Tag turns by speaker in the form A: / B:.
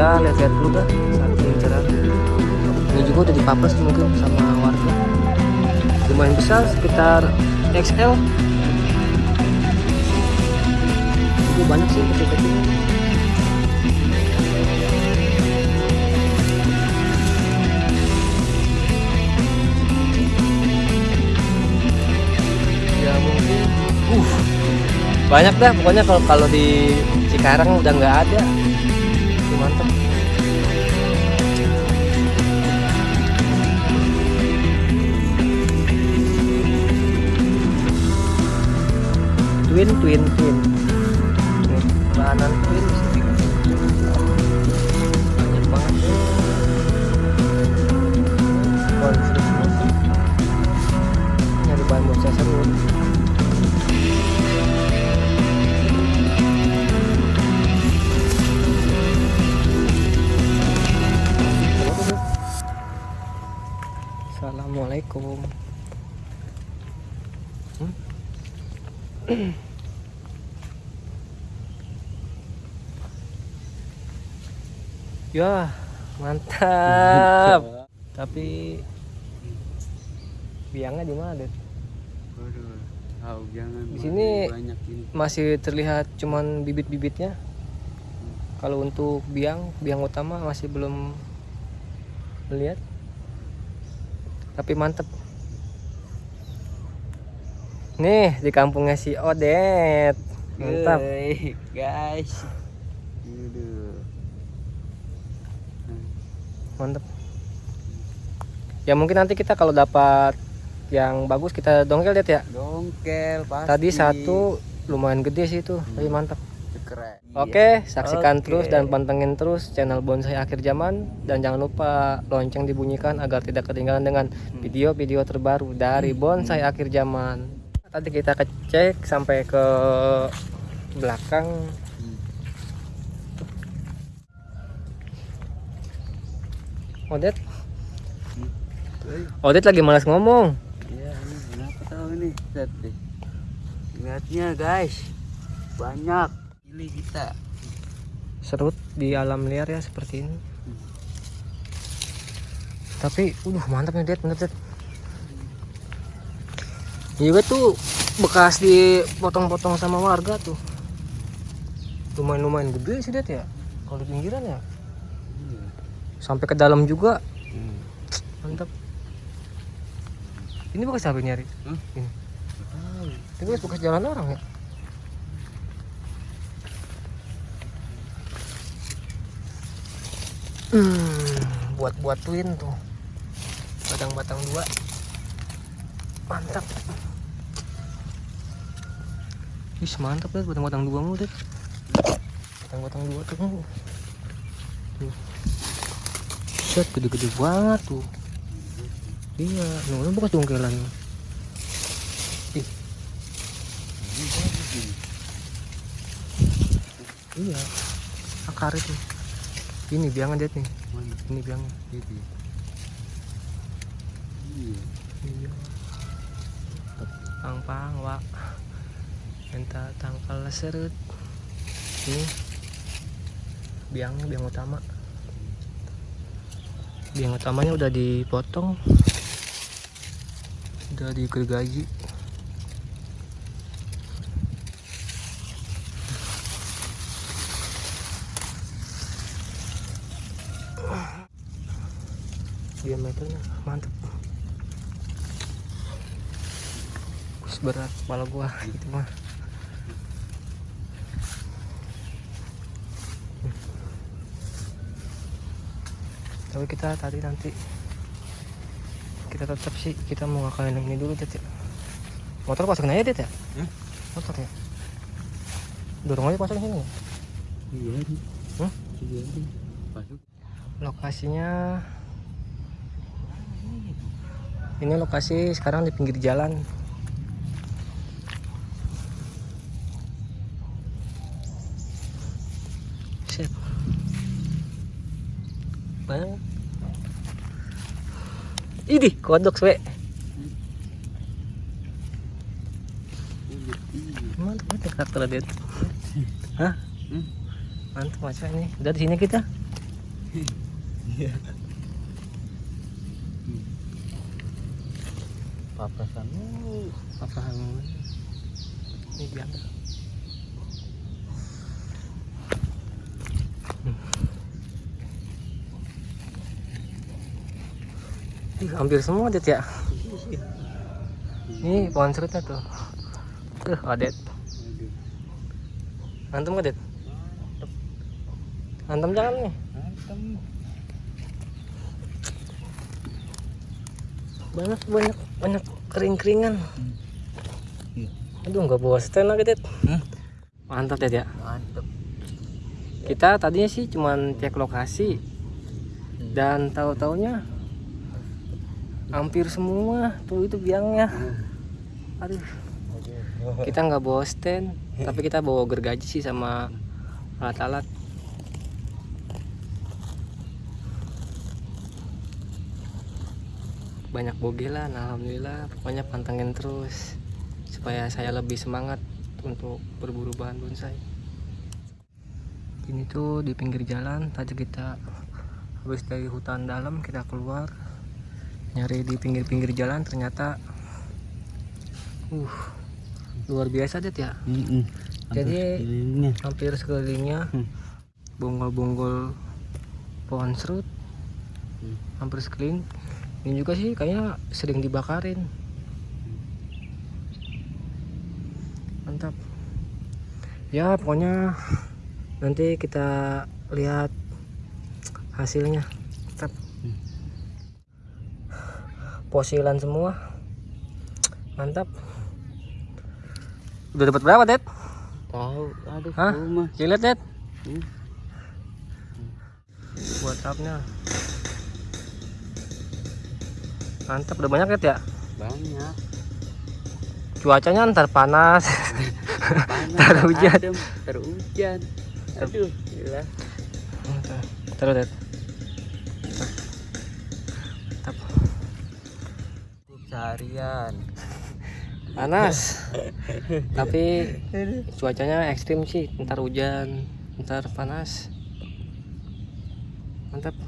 A: lihat dulu dah saking cerah ini juga udah dipapes mungkin sama warga. Lumayan besar sekitar XL itu banyak sih kecil-kecil ya mungkin. Uh banyak dah. Pokoknya kalau kalau di Cikarang udah nggak ada twin twin twin. Nih bahanan twin sini. banyak banget konflik nyari bahan bocah seru Assalamualaikum. Hmm? Ya, mantap. Tapi biangnya di mana, Ded?
B: Waduh, tahu jangan.
A: Di sini-. Masih terlihat cuman bibit-bibitnya. Kalau untuk biang, biang utama masih belum melihat. Tapi mantep. Nih, di kampungnya si Odet. Mantap.
B: Guys.
A: Mantep. Ya mungkin nanti kita kalau dapat yang bagus kita dongkel Ded ya.
B: Dongkel pasti.
A: Tadi satu lumayan gede sih itu, tapi mantap.
B: keren.
A: Oke, saksikan
B: Oke.
A: terus dan pantengin terus channel Bonsai Akhir Zaman dan jangan lupa lonceng dibunyikan agar tidak ketinggalan dengan video-video terbaru dari Bonsai Akhir Zaman. Tadi kita kecek sampai ke belakang. Odet,
B: Iya.
A: Odet lagi malas ngomong.
B: Iya, ini kenapa tahu nih? Deh. Lihatnya, guys. Banyak. Pilih kita.
A: Serut di alam liar ya seperti ini. Tapi, uh mantap nih Ded, bener. Ini juga tuh bekas dipotong-potong sama warga tuh. Lumayan-lumayan gede sih Ded ya. Kalau di pinggiran ya. Sampai ke dalam juga.
B: Hmm.
A: Mantap. Ini bekas apa nyari?
B: Hah?
A: Ini. Ini bekas, bekas jalan orang ya. Hmm, buat-buat twin tuh. Batang-batang dua. Mantap. Wih, mantap deh batang-batang dua mu deh. Batang-batang dua tuh. Tuh. Set gede-gede banget tuh. Iya, nunggu bekas dongkelan. Ih, iya. Akar itu. Ini biangan dia nih.
B: Mana?
A: Ini biangnya.
B: Itu ya? Iya.
A: Iya. Pang-pang, wak. Minta tangkal serut. Ini biangnya biang utama. Biang utamanya udah dipotong. Udah digergaji. diameternya mantep Wis berat kepala gua gitu mah tapi kita tadi nanti kita tetap sih kita mau ngakalin yang ini dulu Tet ya. motor pasang aja Tet ya? Motor ya? Dorong aja pasang sini. Ya?
B: Iya? Iya
A: lokasinya ini lokasi sekarang di pinggir jalan Idih, kodok we. Mantap banget karakter dia. Hah? Mantap masa ini. Udah di sini kita.
B: Iya. Papasanmu.
A: apa ini dia Ih, hampir semua det ya. Ini pohon serutnya tuh. Tuh adet
B: Aduh.
A: antem nggak det antem jangan nih. Banyak banyak banyak kering keringan aduh nggak bawa stand lagi det
B: Hah?
A: mantap det ya.
B: Mantep.
A: kita tadinya sih cuman cek lokasi. Dan tahu taunya hampir semua tuh itu biangnya. Aduh. Kita nggak bawa stand tapi kita bawa gergaji sih sama alat-alat. Banyak bogelan alhamdulillah. Pokoknya pantengin terus supaya saya lebih semangat untuk berburu bahan bonsai. Ini tuh di pinggir jalan tadi kita habis dari hutan dalam kita keluar nyari di pinggir-pinggir jalan ternyata uh luar biasa det ya
B: Mm-mm.
A: Jadi-
B: Hampir sekelilingnya.
A: hampir sekelilingnya
B: Hmm.
A: bonggol-bonggol pohon serut
B: Hmm.
A: hampir sekeliling ini juga sih kayaknya sering dibakarin mantap ya pokoknya nanti kita lihat hasilnya mantap
B: Hmm.
A: Posilan semua mantap udah dapat berapa det
B: Tahu, aduh,
A: Hah?
B: rumah.
A: lihat det
B: Hmm.
A: buat tapnya mantap udah banyak ya
B: Banyak.
A: cuacanya ntar panas
B: Panas,
A: Ntar hujan.
B: adem, ntar hujan. Aduh, gila.
A: terus det
B: Seharian.
A: panas. Tapi cuacanya ekstrim sih ntar hujan ntar panas. Mantap